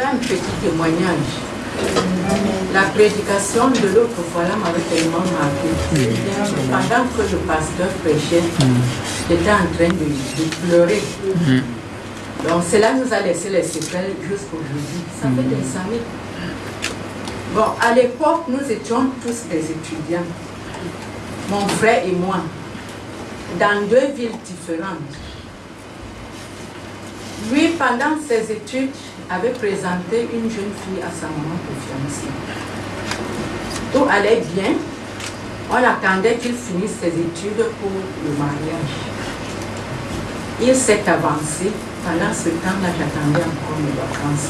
Un petit témoignage. La prédication de l'autre fois là m'avait tellement marqué. Pendant que le pasteur prêchait, j'étais en train de, de pleurer. Donc cela nous a laissé les séquelles jusqu'aujourd'hui. Ça fait des années. Bon, à l'époque, nous étions tous des étudiants. Mon frère et moi, dans deux villes différentes. Lui, pendant ses études, avait présenté une jeune fille à sa maman pour fiancée. Tout allait bien. On attendait qu'il finisse ses études pour le mariage. Il s'est avancé. Pendant ce temps-là, j'attendais encore mes vacances.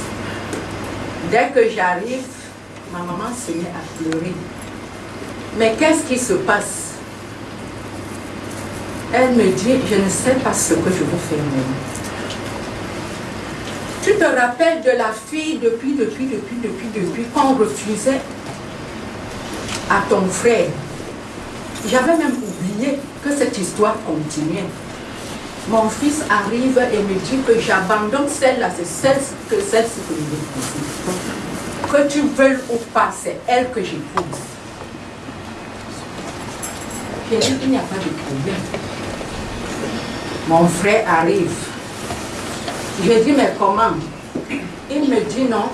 Dès que j'arrive, ma maman se met à pleurer. Mais qu'est-ce qui se passe? Elle me dit, je ne sais pas ce que je veux faire maintenant. Tu te rappelles de la fille depuis, depuis, depuis, depuis, depuis, qu'on refusait à ton frère? J'avais même oublié que cette histoire continuait. Mon fils arrive et me dit que j'abandonne celle-là, c'est celle que celle-ci que je Que tu veuilles ou pas, c'est elle que j'épouse. J'ai dit qu'il n'y a pas de problème. Mon frère arrive. J'ai dit, mais comment? Il me dit, non.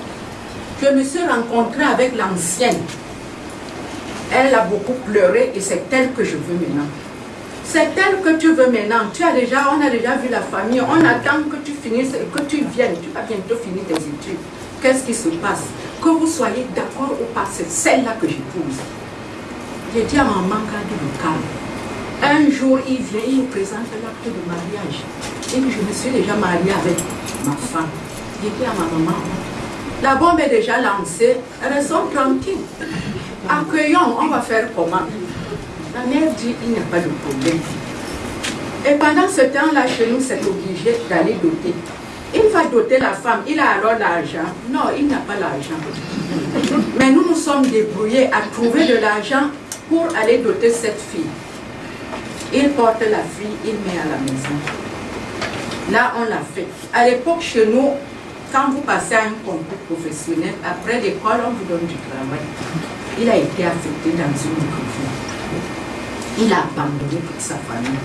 Je me suis rencontrée avec l'ancienne. Elle a beaucoup pleuré et c'est elle que je veux maintenant. C'est elle que tu veux maintenant. Tu as déjà, on a déjà vu la famille. On attend que tu finisses et que tu viennes. Tu vas bientôt finir tes études. Qu'est-ce qui se passe? Que vous soyez d'accord ou pas, c'est celle-là que j'épouse. J'ai dit à maman, garde il vient, il présente l'acte de mariage. Et je me suis déjà mariée avec ma femme. J'ai dit à ma maman, la bombe est déjà lancée, restons tranquilles. Accueillons, on va faire comment? La mère dit, il n'y a pas de problème. Et pendant ce temps-là, chez nous, c'est obligé d'aller doter. Il va doter la femme, il a alors l'argent. Non, il n'a pas l'argent. Mais nous nous sommes débrouillés à trouver de l'argent pour aller doter cette fille. Il porte la fille, il met à la maison. Là, on l'a fait. À l'époque, chez nous, quand vous passez à un concours professionnel, après l'école, on vous donne du travail. Il a été affecté dans une école. Il a abandonné toute sa famille.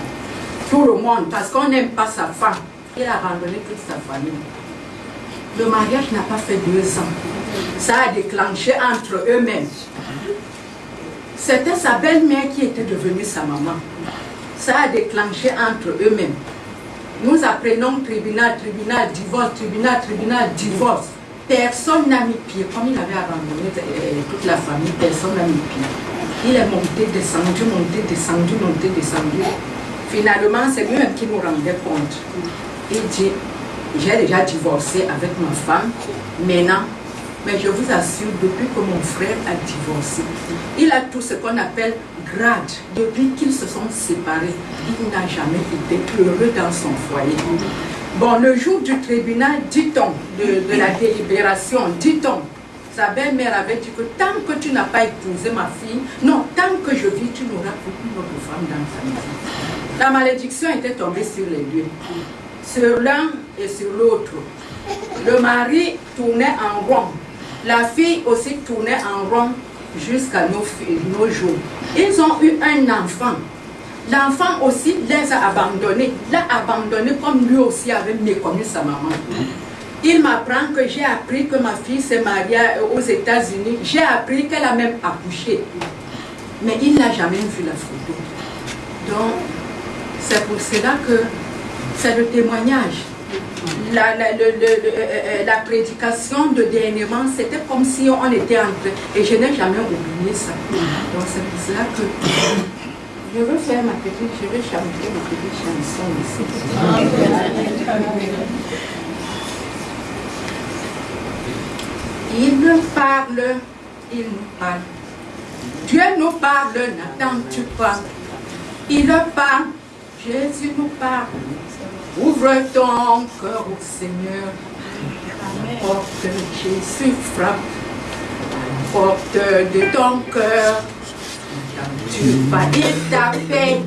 Tout le monde, parce qu'on n'aime pas sa femme, il a abandonné toute sa famille. Le mariage n'a pas fait deux ans. Ça a déclenché entre eux-mêmes. C'était sa belle-mère qui était devenue sa maman. Ça a déclenché entre eux-mêmes. Nous apprenons tribunal, tribunal, divorce, tribunal, tribunal, divorce. Personne n'a mis pied. Comme il avait abandonné euh, toute la famille, personne n'a mis pied. Il est monté, descendu, monté, descendu, monté, descendu. Finalement, c'est lui-même qui nous rendait compte. Il dit, j'ai déjà divorcé avec ma femme. Maintenant, mais je vous assure, depuis que mon frère a divorcé, il a tout ce qu'on appelle Depuis qu'ils se sont séparés, il n'a jamais été heureux dans son foyer. Bon, le jour du tribunal, dit-on, de, la délibération, dit-on, sa belle-mère avait dit que tant que tu n'as pas épousé ma fille, non, tant que je vis, tu n'auras aucune autre femme dans ta maison. La malédiction était tombée sur les deux, sur l'un et sur l'autre. Le mari tournait en rond, la fille aussi tournait en rond jusqu'à nos, nos jours. Ils ont eu un enfant. L'enfant aussi les a abandonnés. L'a abandonné comme lui aussi avait méconnu sa maman. Il m'apprend que j'ai appris que ma fille s'est mariée aux États-Unis. J'ai appris qu'elle a même accouché. Mais il n'a jamais vu la photo. Donc, c'est pour cela que c'est le témoignage la, la, le, le, euh, euh, la, prédication de dernièrement, c'était comme si on était entre... Et je n'ai jamais oublié ça. Donc c'est pour cela que je veux faire ma petite, je veux chanter ma petite chanson ici. Il nous parle, il nous parle. Dieu nous parle, n'attends-tu pas? Il parle, Jésus nous parle. Ouvre ton cœur au Seigneur. Porte Jésus frappe. Porte de ton cœur. Tu vas dire ta paix.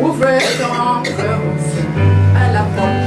Ouvre ton cœur au Seigneur. À la porte